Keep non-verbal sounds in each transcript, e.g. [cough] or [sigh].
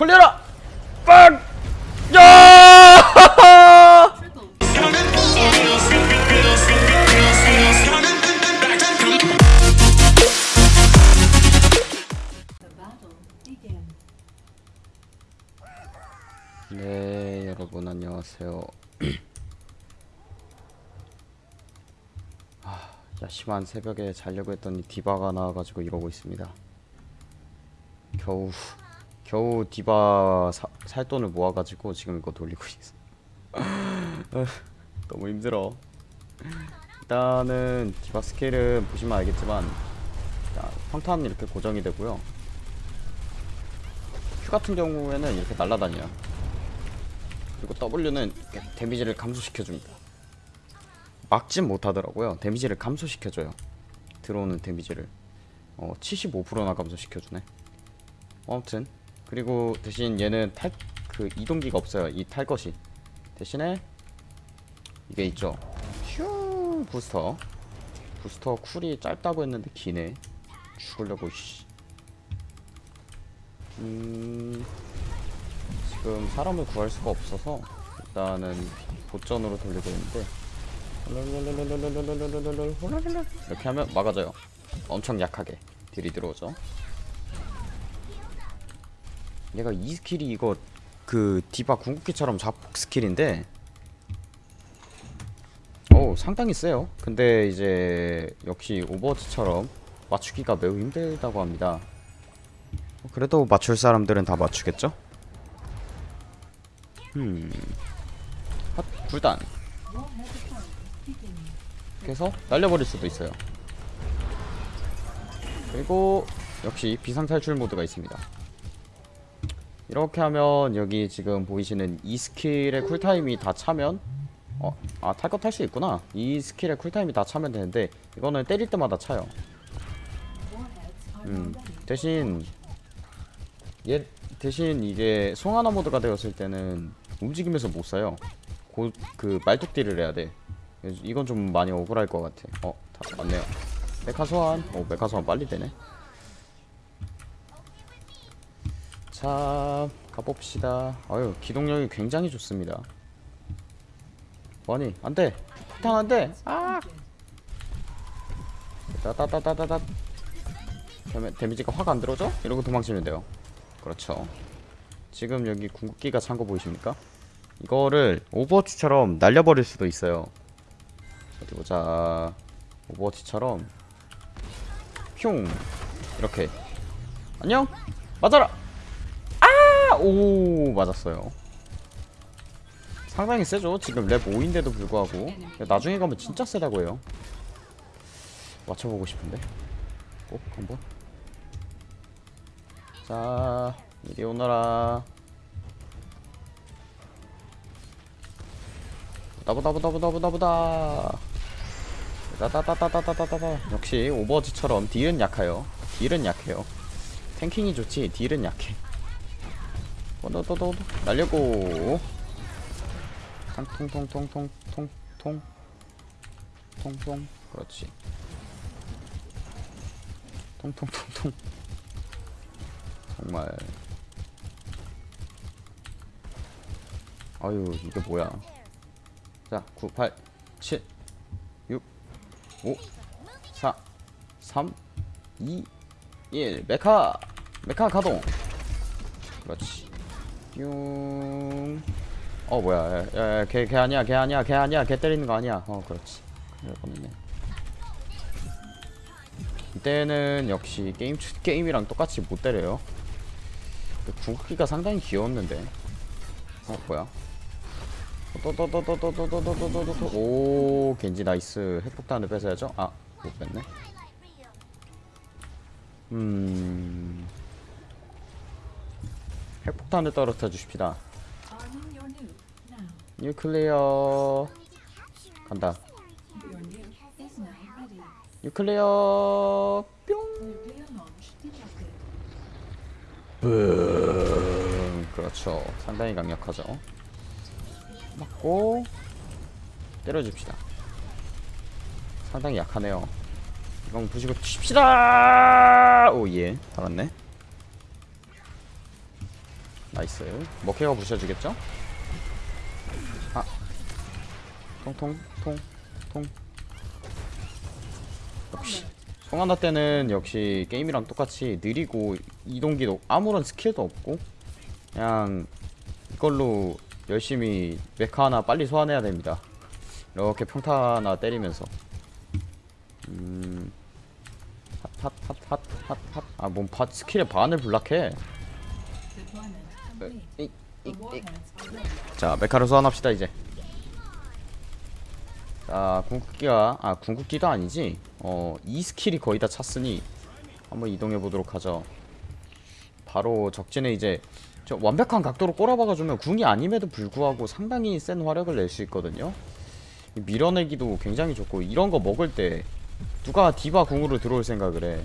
걸려라! 빵! 야! 네 여러분 안녕하세요. [clears throat] 아, 야심한 새벽에 자려고 했더니 디바가 나와가지고 이러고 있습니다. 겨우 겨우 디바 사, 살 돈을 모아가지고 지금 이거 돌리고 있어. 아, [laughs] 너무 힘들어. 일단은 디바 스킬은 보시면 알겠지만 자, 평탄 이렇게 고정이 되고요. Q 같은 경우에는 이렇게 날아다녀요. 그리고 W는 데미지를 감소시켜줍니다. 막진 못하더라고요. 데미지를 감소시켜줘요. 들어오는 데미지를. 어, 75%나 감소시켜주네. 아무튼 그리고 대신 얘는 탈 그 이동기가 없어요. 이 탈 것이. 대신에 이게 있죠. 휴 부스터. 부스터 쿨이 짧다고 했는데 기네. 죽으려고 씨. 음 지금 사람을 구할 수가 없어서 일단은 보전으로 돌리고 있는데. 이렇게 하면 막아져요 엄청 약하게 딜이 들어오죠 얘가 이 스킬이 이거 그 디바 궁극기처럼 자폭 스킬인데 오 상당히 세요 근데 이제 역시 오버워치처럼 맞추기가 매우 힘들다고 합니다 그래도 맞출 사람들은 다 맞추겠죠? 음. 핫, 불단. 그래서 날려버릴 수도 있어요. 그리고 역시 비상탈출 모드가 있습니다. 이렇게 하면 여기 지금 보이시는 이 스킬의 쿨타임이 다 차면 어, 아, 탈 거 탈 수 있구나. 이 스킬의 쿨타임이 다 차면 되는데 이거는 때릴 때마다 차요. 음, 대신 얘 대신 이게 송하나 모드가 되었을 때는 움직이면서 못 써요. 곧그 말뚝딜을 해야 돼. 이건 좀 많이 억울할 것 같아. 어, 다 맞네요. 메카 소환. 어, 메카 소환 빨리 되네. 자, 가봅시다. 아유, 기동력이 굉장히 좋습니다. 아니, 안 돼. 폭탄 안 돼. 아! 따따따따따따. 데미, 데미지가 확 안 들어져? 이러고 도망치면 돼요. 그렇죠. 지금 여기 궁극기가 찬 거 보이십니까? 이거를 오버워치처럼 날려버릴 수도 있어요 어디 보자 오버워치처럼 흉 이렇게 안녕 맞아라 아 오 맞았어요. 상당히 세죠? 지금 렙 5인데도 불구하고. 나중에 가면 진짜 세다고 해요. 맞춰보고 싶은데. 꼭 한번. 자 이리 오너라. 보다보다보다보다보다. 따따따따따따따따 역시 오버워치처럼 딜은 약해요. 딜은 약해요. 탱킹이 좋지 딜은 약해 또또또또 날려고. 통통통통통통. 통통. 그렇지. 통통통통. 정말. 아유 이게 뭐야? 자 9, 8, 7, 6, 5, 4, 3, 2, 1 메카! 메카 가동! 그렇지 뿅어 뭐야 야야 걔, 걔 아니야 걔 아니야 걔 아니야 걔 때리는 거 아니야 어 그렇지 그럴 뻔했네 이때는 역시 게임 게임이랑 똑같이 못 때려요 궁극기가 상당히 귀여웠는데 어 뭐야 또또또또또또또또또또또 오 겐지 nice 핵폭탄을 뺏어야죠 아 못 뺐네 음 핵폭탄을 떨어뜨려 주십시다. 뉴클리어. 간다. 뉴클리어. 뿅. 음, 그렇죠. 상당히 강력하죠. 맞고 때려줍시다. 상당히 약하네요. 이건 부시고 칩시다! Oh yeah. 달았네 nice. 메카가 부셔주겠죠? 아. 통통 통통. 역시. 송하나 때는 역시 게임이랑 똑같이 느리고 이동기도 아무런 스킬도 없고 그냥 이걸로 열심히 메카 하나 빨리 소환해야 됩니다. 이렇게 평타 하나 때리면서. 음. 핫핫핫핫핫핫 아뭔 밭 스킬의 반을 block해 이, 이, 이. 자 메카를 소환합시다 이제. 자 궁극기가 아 궁극기도 아니지? 어이 스킬이 거의 다 찼으니 한번 이동해 보도록 하죠. 바로 적진에 이제 저 완벽한 각도로 꼬라박아주면 궁이 아님에도 불구하고 상당히 센 화력을 낼 수 있거든요. 밀어내기도 굉장히 좋고 이런 거 먹을 때 누가 디바 궁으로 들어올 생각을 해?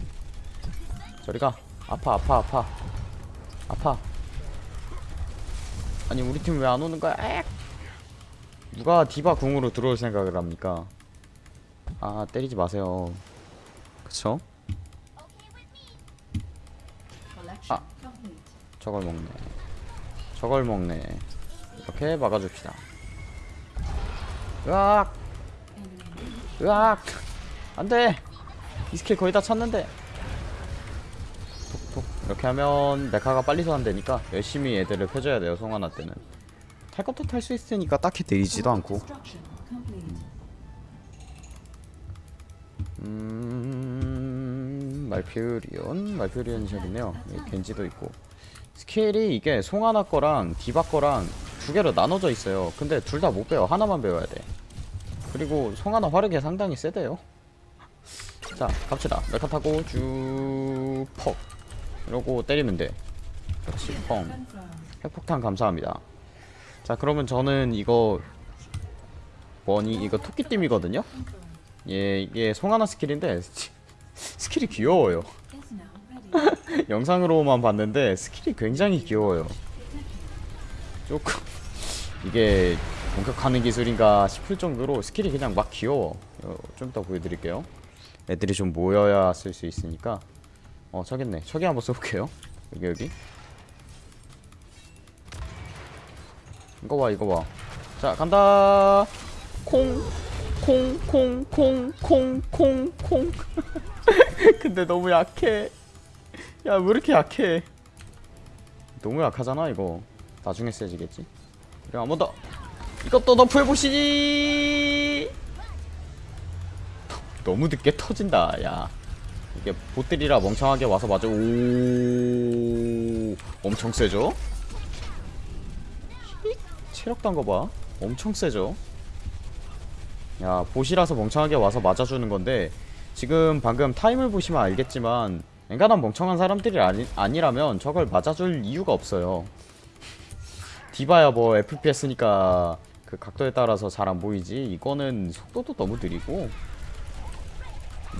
저리가. 아파 아파 아파. 아파 아니 우리 팀 왜 안 오는 거야? 액! 누가 디바 궁으로 들어올 생각을 합니까? 아 때리지 마세요. 그쵸? 아. 저걸 먹네. 저걸 먹네. 이렇게 막아줍시다. 으악! 으악! 안 돼! 이 스킬 거의 다 찼는데 이렇게 하면 메카가 빨리 소환되니까 열심히 애들을 펴줘야 돼요 송하나 때는. 탈 것도 탈 수 있으니까 딱히 느리지도 않고. 음... 말퓨리온 말퓨리온 샵이네요. 여기 겐지도 있고. 스킬이 이게 송하나 거랑 디바 거랑 두 개로 나눠져 있어요. 근데 둘 다 못 배워. 하나만 배워야 돼. 그리고 송하나 화력이 상당히 세대요. 자 갑시다. 메카 타고 쭉퍽 이러고 때리면 돼. 그렇지 펑. 핵폭탄 감사합니다. 자 그러면 저는 이거 뭐니? 이거 토끼 띠이거든요? 예 이게 송하나 스킬인데 [laughs] 스킬이 귀여워요. [laughs] 영상으로만 봤는데 스킬이 굉장히 귀여워요. 조금 [laughs] 이게 공격하는 기술인가 싶을 정도로 스킬이 그냥 막 귀여워. 어, 좀 이따 보여드릴게요. 애들이 좀 모여야 쓸 수 있으니까 어 저겠네. 저기 한번 써볼게요. 여기 여기. 이거 봐 이거 봐자 간다! 콩 콩 콩 콩 콩 콩 콩. [laughs] 근데 너무 약해. 야 왜 이렇게 약해? 너무 약하잖아 이거. 나중에 세지겠지? 그래 한번 더. 이것도 너프 해보시지! 너무 늦게 터진다 야 이게 보들이라 멍청하게 와서 맞아. 오 엄청 세죠? 체력 단 거 봐. 엄청 세죠? 야 봇이라서 멍청하게 와서 맞아주는 건데 지금 방금 타임을 보시면 알겠지만 엔간한 멍청한 사람들이 아니, 아니라면 저걸 맞아줄 이유가 없어요. 디바야 뭐 FPS니까 그 각도에 따라서 잘 안 보이지? 이거는 속도도 너무 느리고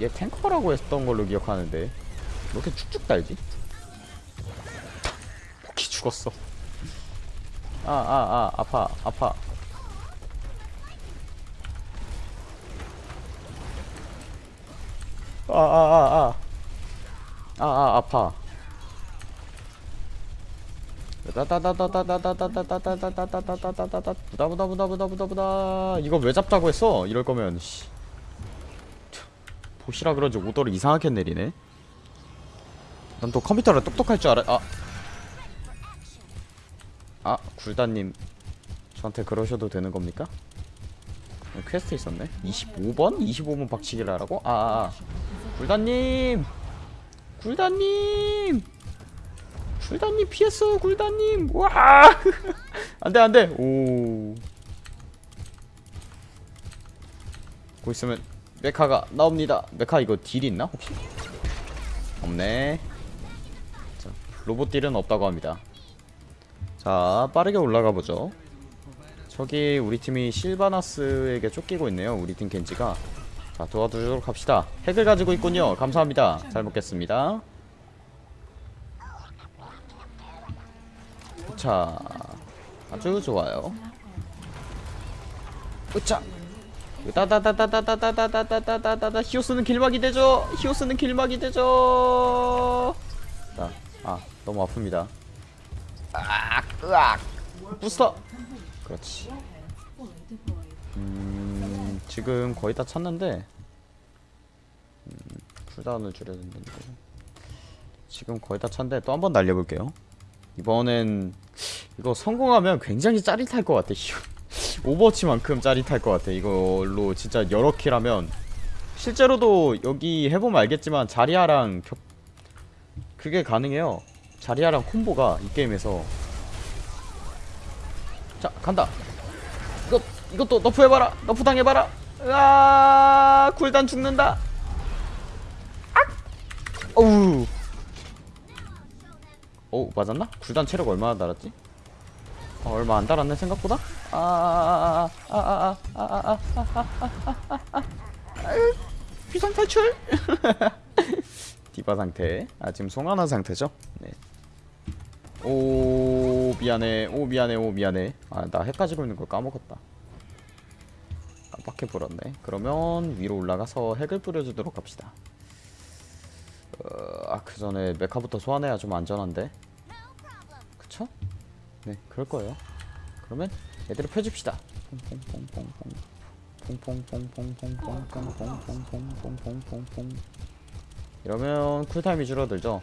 얘 탱커라고 했던 걸로 기억하는데 왜 이렇게 쭉쭉 달지? 포키 죽었어 아아아 아파 아파 아아아아아아 아파 부다부다부다부다부다부다부다부다부다 이거 왜 잡자고 했어? 이럴 거면 씨. 봇이라 그런지 오더를 이상하게 내리네 난 또 컴퓨터를 똑똑할 줄 알아 아. 아 굴단님 저한테 그러셔도 되는 겁니까? 퀘스트 있었네 25번? 25번 박치기를 하라고? 아, 아, 아. 굴단님 굴단님 굴단님 피했어 굴단님 와 [laughs] 안돼 안돼 오고 있으면 메카가 나옵니다. 메카 이거 딜 있나 혹시? 없네. 자, 로봇 딜은 없다고 합니다. 자 빠르게 올라가 보죠. 저기 우리 팀이 실바나스에게 쫓기고 있네요 우리 팀 겐지가. 자 도와주도록 합시다. 핵을 가지고 있군요. 감사합니다. 잘 먹겠습니다. 자 아주 좋아요. 으차 따다다다다다다다다다다다다 히오스는 길막이 되죠? 히오스는 길막이 되죠? 자, 아 너무 아픕니다. 아 으악. 부스터. 그렇지. 음 지금 거의 다 찼는데 음, 쿨다운을 줄여야 된다는데 지금 거의 다 찼는데 또 한 번 날려볼게요. 이번엔 이거 성공하면 굉장히 짜릿할 것 같아 오버워치만큼 짜릿할 것 같아. 이걸로 진짜 여러 킬 하면 실제로도 여기 해보면 알겠지만 자리아랑 겹 그게 가능해요. 자리아랑 콤보가 이 게임에서. 자 간다. 이것 이것도 nerf 해봐라. nerf 당해봐라. 으아 굴단 죽는다. 악! 어우. 어 맞았나? 굴단 체력 얼마나 달았지? 어, 얼마 안 달았네 생각보다? 비상 탈출 디바 상태 아 지금 송하나 상태죠 네. 오 미안해 오 미안해 오 미안해 아나 해까지 굴는 걸 까먹었다 깜빡해 불었네 그러면 위로 올라가서 핵을 뿌려주도록 합시다 어, 아그 전에 메카부터 소환해야 좀 안전한데 그쵸? 네 그럴 거예요 그러면 애들을 펴줍시다. 퐁퐁퐁퐁퐁 퐁 퐁퐁퐁퐁퐁퐁퐁퐁퐁퐁퐁퐁 이러면 쿨타임이 줄어들죠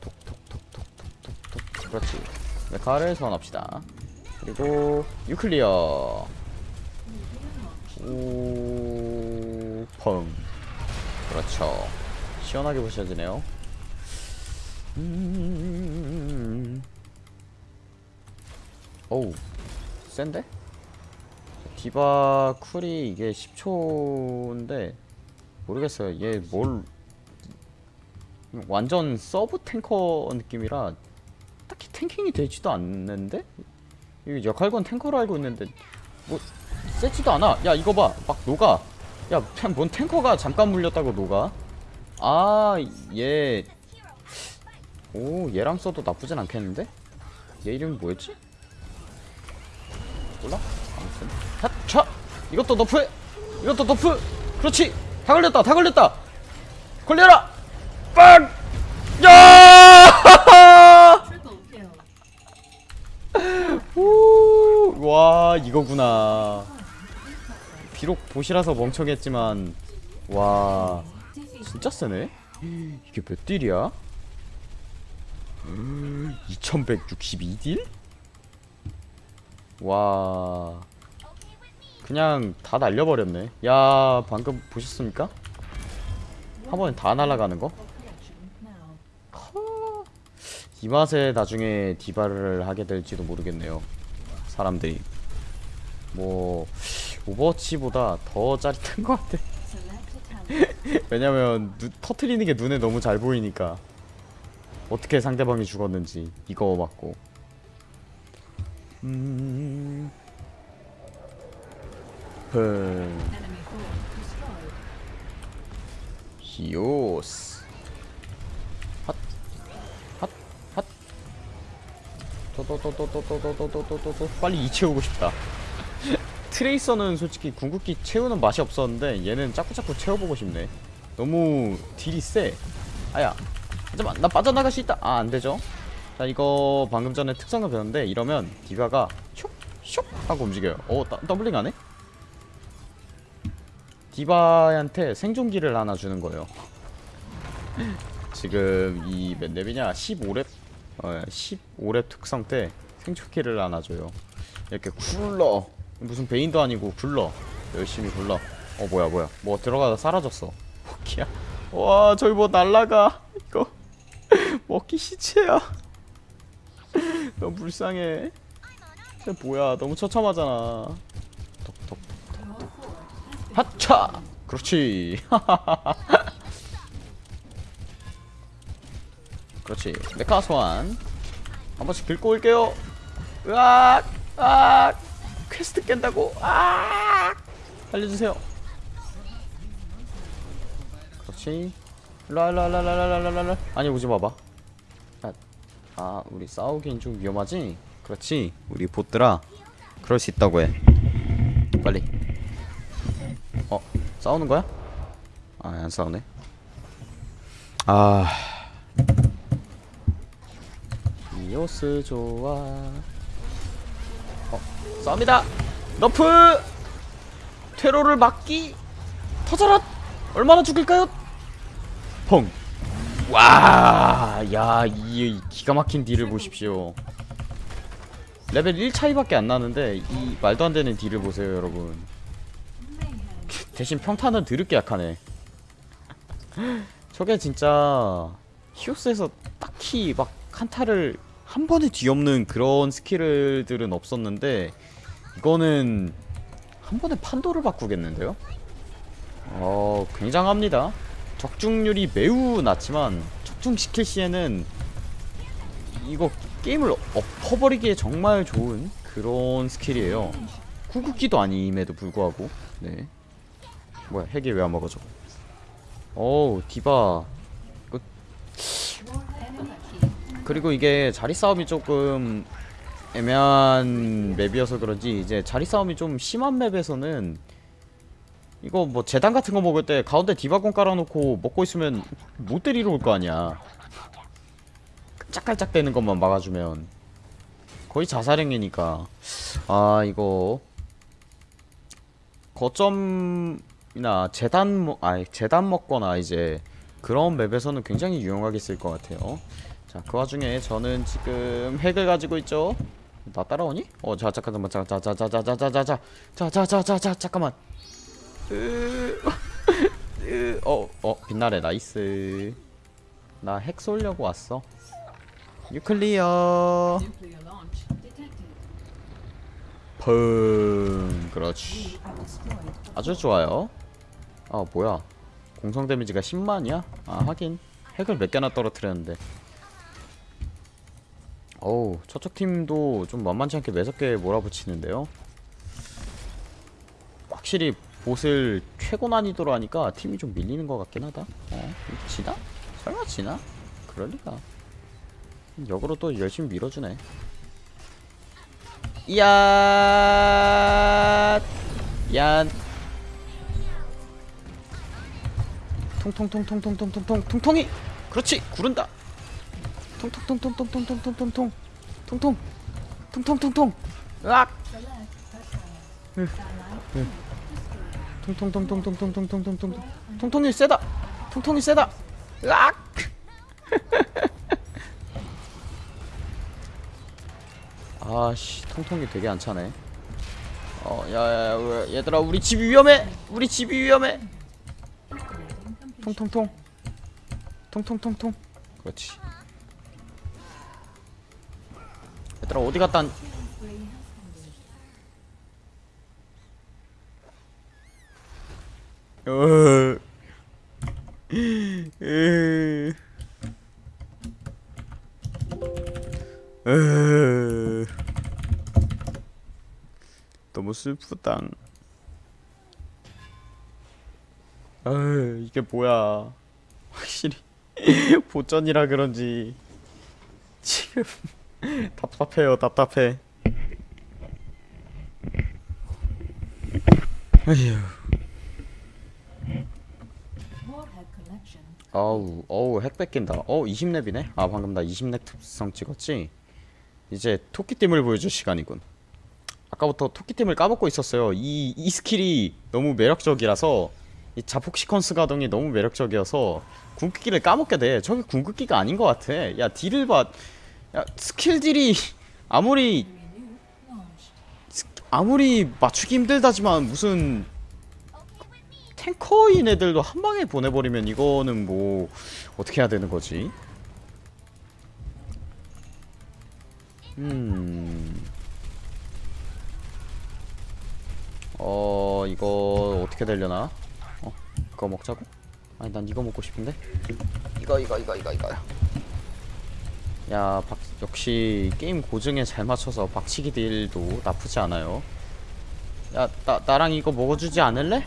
톡톡톡톡톡톡톡 그렇지. 메카를 소환합시다. 그리고 유클리어. 오펑. 그렇죠. 시원하게 부셔지네요. 음... 어우 센데? 디바 cool이 이게 10초인데 모르겠어요 얘 뭘 완전 sub tanker 느낌이라 딱히 tanking이 되지도 않는데? 이 역할건 탱커로 알고 있는데 뭐 세지도 않아 야 이거 봐 막 녹아 야뭔 탱커가 잠깐 물렸다고 녹아 아얘 오 얘랑 써도 나쁘진 않겠는데? 얘 이름이 뭐였지? 몰라? 아무튼 핫차 이것도 너프해 이것도 너프 그렇지 다 걸렸다 다 걸렸다 걸려라 빵! 야! [laughs] 오, 와 이거구나 비록 보시라서 멍청했지만 와 진짜 세네 이게 몇 딜이야? 2162딜? 와. 그냥 다 날려버렸네. 야 방금 보셨습니까? 한 번에 다 날아가는 거? 허, 이 맛에 나중에 디바를 하게 될지도 모르겠네요. 사람들이. 뭐 오버워치보다 더 짜릿한 것 같아. [laughs] 왜냐면 누, 터트리는 게 눈에 너무 잘 보이니까. 어떻게 상대방이 죽었는지 이거 맞고 음... 흠... 히오스 핫 핫, 핫. 또또또또또또또또또또또 빨리 이 채우고 싶다 트레이서는 솔직히 궁극기 채우는 맛이 없었는데 얘는 자꾸자꾸 채워보고 싶네 너무 딜이 세 아야 잠깐만 나 빠져나갈 수 있다 아 안되죠 자 이거 방금 전에 특성을 배웠는데 이러면 디바가 슉슉 하고 움직여요. 오 더, 더블링 하네? 디바한테 생존기를 하나 주는 거예요. [laughs] 지금 이 몇 렙이냐? 15렙 어, 15렙 특성 때 생존기를 하나 줘요. 이렇게 굴러. 무슨 베인도 아니고 굴러. 열심히 굴러. 어 뭐야 뭐야. 뭐 들어가다 사라졌어. [laughs] 포키야. 와 저기 뭐 날라가. 이거. [laughs] 먹기 시체야 너무 불쌍해. 쟤 뭐야? 너무 처참하잖아. 톡톡톡톡톡 하차! 그렇지. [laughs] 그렇지. mecha 소환 한 번씩 긁고 올게요. 으악! 으악! 퀘스트 깬다고? 아 알려주세요. 그렇지. 일로와 아니 오지 마봐. 아, 아 우리 싸우긴 좀 위험하지? 그렇지. 우리 보트라 그럴 수 있다고 해. 빨리. 어 싸우는 거야? 아 안 싸우네. 아. 디오스 좋아. 어 싸웁니다. 너프! 퇴로를 막기 터져라! 얼마나 죽일까요? 펑 와, 야, 이 기가 막힌 deal을 보십시오. 레벨 1 차이밖에 안 나는데 이 말도 안 되는 deal을 보세요, 여러분. 대신 평타는 드럽게 약하네. [laughs] 저게 진짜 히오스에서 딱히 막 한타를 한 번에 뒤엎는 그런 skill들은 없었는데 이거는 한 번에 판도를 바꾸겠는데요? 어, 굉장합니다. 적중률이 매우 낮지만 적중시킬 시에는 이거 게임을 엎어버리기에 정말 좋은 그런 skill이에요. 궁극기도 아님에도 불구하고 네 뭐야 핵이 왜 안 먹어져? 어우 디바 이거 그리고 이게 자리 싸움이 조금 애매한 맵이어서 그런지 이제 자리 싸움이 좀 심한 맵에서는 이거 뭐 재단 같은 거 먹을 때 가운데 디바공 깔아놓고 먹고 있으면 못 때리러 올 거 아니야 짝깔짝 대는 것만 막아주면 거의 자살행위니까 아 이거 거점이나 재단 먹, 아 재단 먹거나 이제 그런 맵에서는 굉장히 유용하게 쓸 것 같아요 자 그 와중에 저는 지금 핵을 가지고 있죠 나 따라오니? 어자 잠깐만 자자자자자자자자자자자자자자 잠깐만 어, 어, 빛나래, nice. 나 핵 쏠려고 왔어. nuclear. 펑. 그렇지. 아주 좋아요. 아, 뭐야. 공성 데미지가 10만이야? 아, 하긴. 핵을 몇 개나 떨어뜨렸는데. 어우, 저쪽 팀도 좀 만만치 않게 매섭게 몰아붙이는데요. 확실히 보슬 최고 난이도로 하니까 팀이 좀 밀리는 것 같긴 하다. 어, 지나? 설마 지나? 그럴 리가. 역으로 또 열심히 밀어주네. 이야, 얀. 통통통통통통통통 통통이. 그렇지, 구른다. 통통통통통통통통통 통 통 통 통통통. 으악. 통통통통통통통통통 통통이 세다. 통통이 세다. 으악 아씨 통통이 되게 안 차네. 어 야야야 얘들아 우리 집이 위험해! 우리 집이 위험해! 통통통 통통통통 그렇지. 얘들아 어디 갔다 온- 어. 으. 으. [laughs] 너무 슬프다. 아 이게 뭐야? 확실히 [laughs] 보전이라 그런지 지금 [laughs] 답답해요, 답답해. 아휴. 아우 어우 핵 뺏긴다. 어 20렙이네? 아 방금 나 20렙 특성 찍었지? 이제 토끼뜀을 보여줄 시간이군. 아까부터 토끼뜀을 까먹고 있었어요. 이, 이 skill이 너무 매력적이라서 이 자폭 시퀀스 가동이 너무 매력적이어서 궁극기를 까먹게 돼. 저게 궁극기가 아닌 것 같아. 야 deal을 봐 야 skill deal이 아무리. 아무리 맞추기 힘들다지만 무슨 tanker인 애들도 한 방에 보내버리면 이거는 뭐 어떻게 해야 되는 거지? 음. 어 이거 어떻게 되려나? 어 이거 먹자고? 아니 난 이거 먹고 싶은데. 이거 이거 이거 이거 이거. 야 박, 역시 게임 고증에 잘 맞춰서 박치기 딜도 나쁘지 않아요. 야, 나, 나랑 이거 먹어주지 않을래?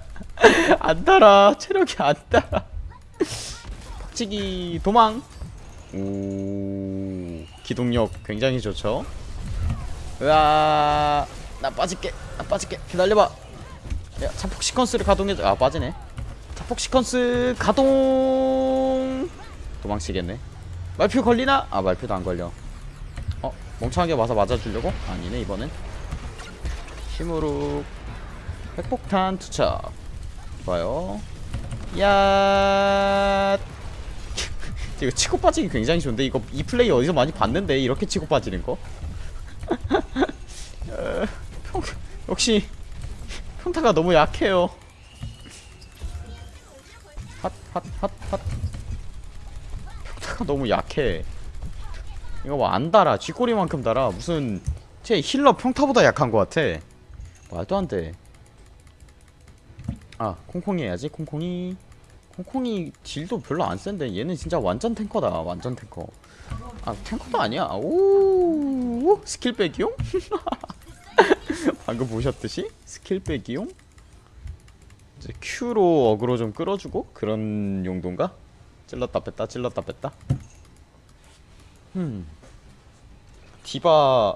[laughs] 박치기 도망. 오 기동력 굉장히 좋죠? 으아 나 빠질게. 나 빠질게. 기다려봐. 야 자폭 시퀀스를 가동해줘. 아 빠지네. 자폭 시퀀스 가동. 도망치겠네. 말표 걸리나? 아 말표도 안 걸려. 어 멍청하게 와서 맞아주려고? 아니네 이번엔. 힘으로 핵폭탄 투척 좋아요. 야. [laughs] 이거 치고 빠지기 굉장히 좋은데 이거 이 플레이 어디서 많이 봤는데 이렇게 치고 빠지는 거? [laughs] 어, 평, 역시 평타가 너무 약해요. 핫 핫 핫 핫. 평타가 너무 약해. 이거 뭐 안 달아. 쥐꼬리만큼 달아. 무슨 제 healer 평타보다 약한 것 같아. 말도 안돼 아 콩콩이 해야지 콩콩이. 콩콩이 deal도 별로 안 센데 얘는 진짜 완전 tanker다 완전 탱커. 아 tanker도 아니야. 오 스킬 빼기용? [laughs] 방금 보셨듯이? 스킬 빼기용? 이제 Q로 aggro 좀 끌어주고 그런 용도인가? 찔렀다 뺐다 찔렀다 뺐다. 음 디바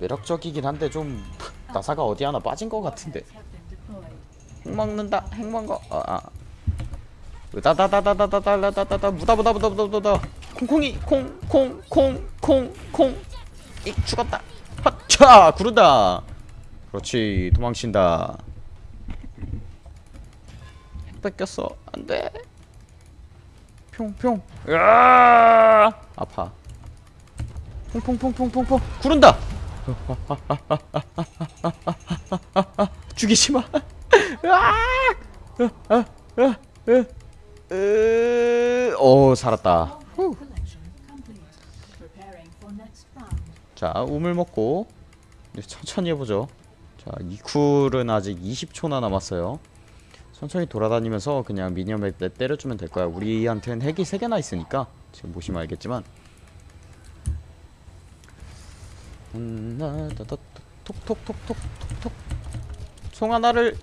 매력적이긴 한데 좀 나사가 어디 하나 빠진 것 같은데 먹는다 핵 먹어 아아 으다다다다다다다다다다 무다 무다 무다 무다 무다 콩콩이 콩 콩 콩 콩콩콩 이 죽었다 핫차 구르다 그렇지 도망친다 핵 뺏겼어 안돼 평평 으아 아파 퐁퐁퐁퐁퐁퐁 구른다 죽이지마 오 살았다 collection complete. Preparing for next round. 자 우물 먹고 천천히 해보죠. 자 이쿨은 아직 20초나 남았어요. 천천히 돌아다니면서 그냥 미니언에 때- 때려주면 될 거야. 우리한테는 핵이 3개나 있으니까 지금 보시면 알겠지만. 음, 톡톡톡톡톡톡 송 하나를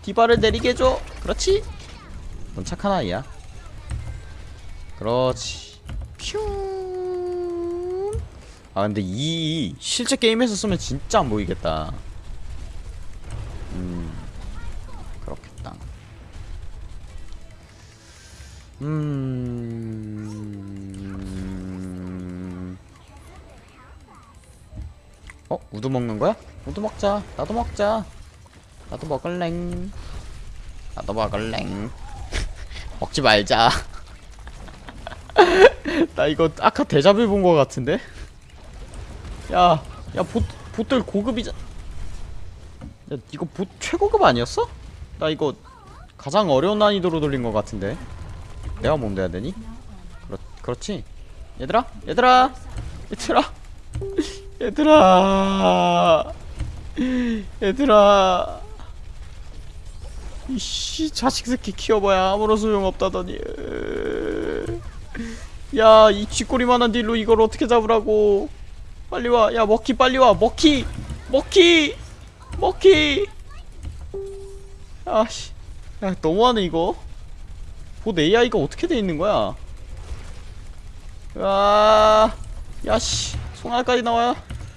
디바를 내리게 해줘 그렇지 넌 착한 아이야 그렇지 퓨. 아 근데 이 실제 게임에서 쓰면 진짜 안 보이겠다. 음 그렇겠다. 음. 어 우두 먹는 거야? 우두 먹자. 나도 먹자. 나도 먹을랭. 나도 먹을랭. [laughs] 먹지 말자. [laughs] 나 이거 아까 대자뷰 본 거 같은데? 야, 야, 봇, 봇들 고급이자. 야, 이거 봇 최고급 아니었어? 나 이거 가장 어려운 난이도로 돌린 거 같은데. 내가 뭔데 해야 되니? 그렇, 그렇지. 얘들아, 얘들아, 얘들아, [laughs] 얘들아, 얘들아. 이씨 자식 새끼 키워봐야 아무런 소용 없다더니. 야, 이 쥐꼬리만한 딜로 이걸 어떻게 잡으라고? 빨리 와, 야 먹기 빨리 와, 먹기, 먹기, 먹기. 아씨, 야 너무하네 이거. 봇 AI가 어떻게 돼 있는 거야? 아, 야씨, 송알까지 나와요.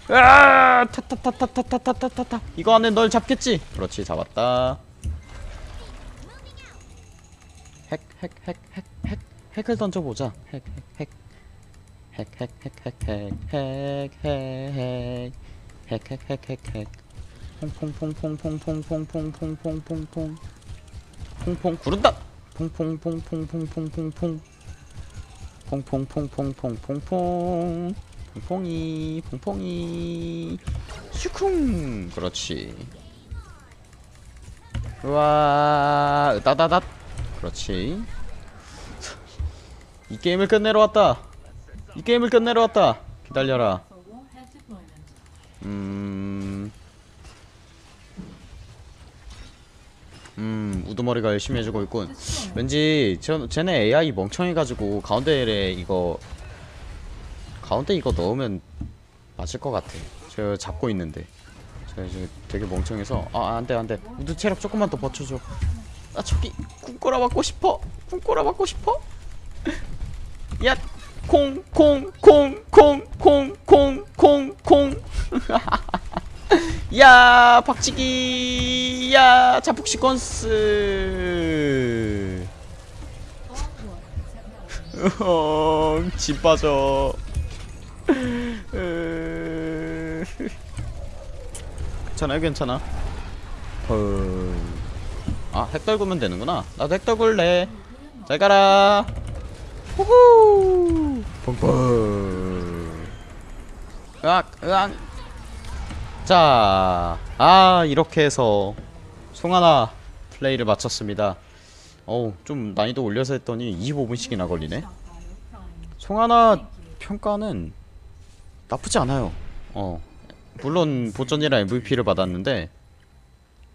아, 타타타타타타타타타. 이거 안에 널 잡겠지? 그렇지, 잡았다. 핵, 핵, 핵, 핵, 핵, 핵을 던져보자. 핵, 핵, 핵, 핵, 핵, 핵, 핵, 핵, 핵, 핵, 핵, 핵, 핵, 핵, 핵. 퐁퐁퐁퐁퐁퐁퐁퐁퐁퐁퐁퐁. 퐁퐁 구른다. 퐁퐁퐁퐁퐁퐁퐁퐁. 퐁퐁퐁퐁퐁퐁퐁. 퐁퐁이, 퐁퐁이. 슈쿵. 그렇지. 우와, 으다다닷. 그렇지. 이 게임을 끝내러 왔다. 이 게임을 끝내러 왔다. 기다려라. 음. 음, 우두머리가 열심히 해주고 있군. 왠지 저, 쟤네 AI 멍청해가지고 가운데에 이거 가운데 이거 넣으면 맞을 것 같아. 저 잡고 있는데. 저 지금 되게 멍청해서 아 안돼 안돼. 우드 체력 조금만 더 버텨줘. 나 저기 꿈꼬라 맞고 싶어. 꿈꼬라 맞고 싶어? 야 콩 콩 콩 콩 콩 콩 콩콩. [laughs] 야 박치기. 야 자폭 시퀀스. [laughs] 어, 집 빠져. [laughs] 괜찮아요? 괜찮아? 헐. 아, 핵 떨구면 되는구나. 나도 핵 떨굴래. 잘 가라. 후후. 펑펑. 으악, 으악. 자, 아 이렇게 해서 송하나 플레이를 마쳤습니다. 어우, 좀 난이도 올려서 했더니 25분씩이나 걸리네. 송하나 평가는 나쁘지 않아요. 어, 물론 보전이라 MVP를 받았는데,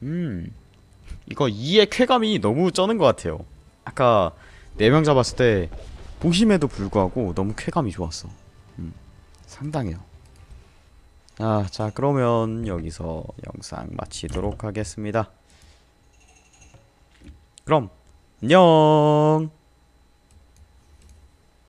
음, 이거 2의 쾌감이 너무 쩌는 것 같아요. 아까 4명 잡았을 때 보심에도 불구하고 너무 쾌감이 좋았어. 음, 상당해요. 아, 자, 그러면 여기서 영상 마치도록 하겠습니다. 그럼, 안녕!